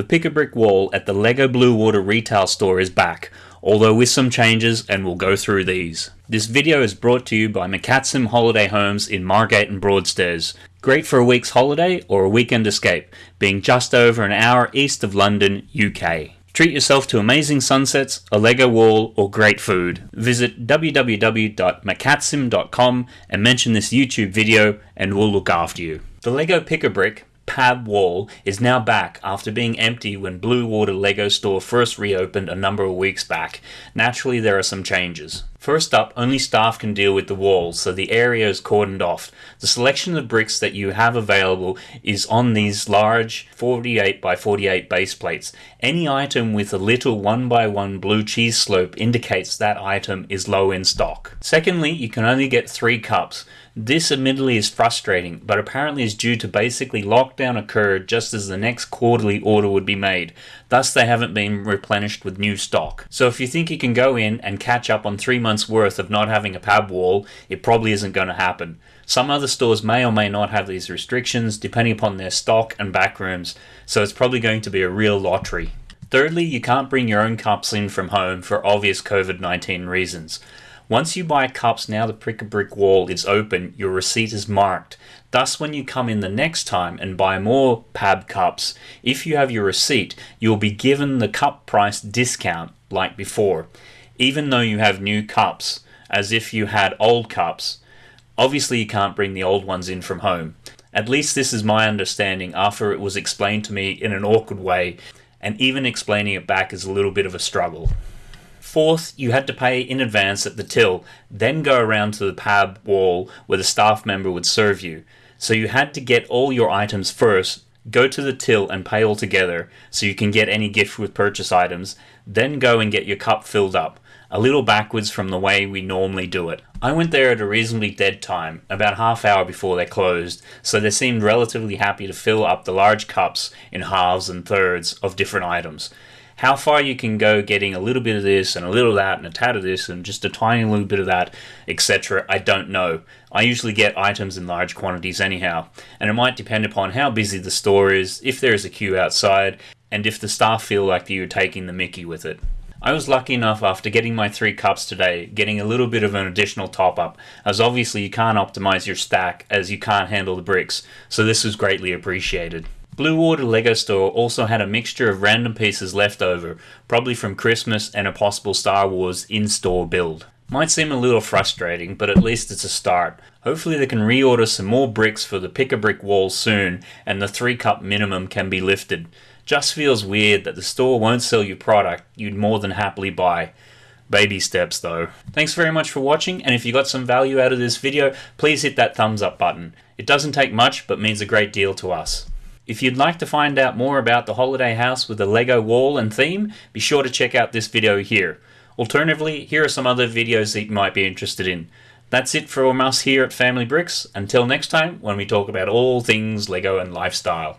The Pick-a-Brick wall at the LEGO Bluewater retail store is back, although with some changes and we'll go through these. This video is brought to you by McCatsim Holiday Homes in Margate and Broadstairs. Great for a week's holiday or a weekend escape, being just over an hour east of London, UK. Treat yourself to amazing sunsets, a Lego wall, or great food. Visit www.macatsim.com and mention this YouTube video and we'll look after you. The Lego Pick-a-Brick pab wall is now back after being empty when Bluewater Lego store first reopened a number of weeks back. Naturally, there are some changes. First up, only staff can deal with the walls, so the area is cordoned off. The selection of bricks that you have available is on these large 48 by 48 base plates. Any item with a little 1 by 1 blue cheese slope indicates that item is low in stock. Secondly, you can only get 3 cups. This admittedly is frustrating, but apparently is due to basically lockdown occurred just as the next quarterly order would be made. Thus, they haven't been replenished with new stock. So if you think you can go in and catch up on three months worth of not having a pab wall, it probably isn't going to happen. Some other stores may or may not have these restrictions depending upon their stock and backrooms, so it's probably going to be a real lottery. Thirdly, you can't bring your own cups in from home for obvious COVID-19 reasons. Once you buy cups now the Pick-a-Brick wall is open, your receipt is marked. Thus when you come in the next time and buy more PAB cups, if you have your receipt, you'll be given the cup price discount like before, even though you have new cups, as if you had old cups. Obviously you can't bring the old ones in from home. At least this is my understanding after it was explained to me in an awkward way, and even explaining it back is a little bit of a struggle. Fourth, you had to pay in advance at the till, then go around to the pab wall where the staff member would serve you. So you had to get all your items first, go to the till and pay all together so you can get any gift with purchase items, then go and get your cup filled up, a little backwards from the way we normally do it. I went there at a reasonably dead time, about half hour before they closed, so they seemed relatively happy to fill up the large cups in halves and thirds of different items. How far you can go getting a little bit of this and a little of that and a tad of this and just a tiny little bit of that, etc., I don't know. I usually get items in large quantities anyhow, and it might depend upon how busy the store is, if there is a queue outside, and if the staff feel like you're taking the mickey with it. I was lucky enough after getting my three cups today, getting a little bit of an additional top up, as obviously you can't optimize your stack as you can't handle the bricks, so this was greatly appreciated. Bluewater Lego Store also had a mixture of random pieces left over, probably from Christmas and a possible Star Wars in-store build. Might seem a little frustrating, but at least it's a start. Hopefully they can reorder some more bricks for the pick-a-brick wall soon, and the 3 cup minimum can be lifted. Just feels weird that the store won't sell you product you'd more than happily buy. Baby steps though. Thanks very much for watching, and if you got some value out of this video, please hit that thumbs up button. It doesn't take much, but means a great deal to us. If you'd like to find out more about the holiday house with the Lego wall and theme, be sure to check out this video here. Alternatively, here are some other videos that you might be interested in. That's it from us here at Family Bricks. Until next time, when we talk about all things Lego and lifestyle.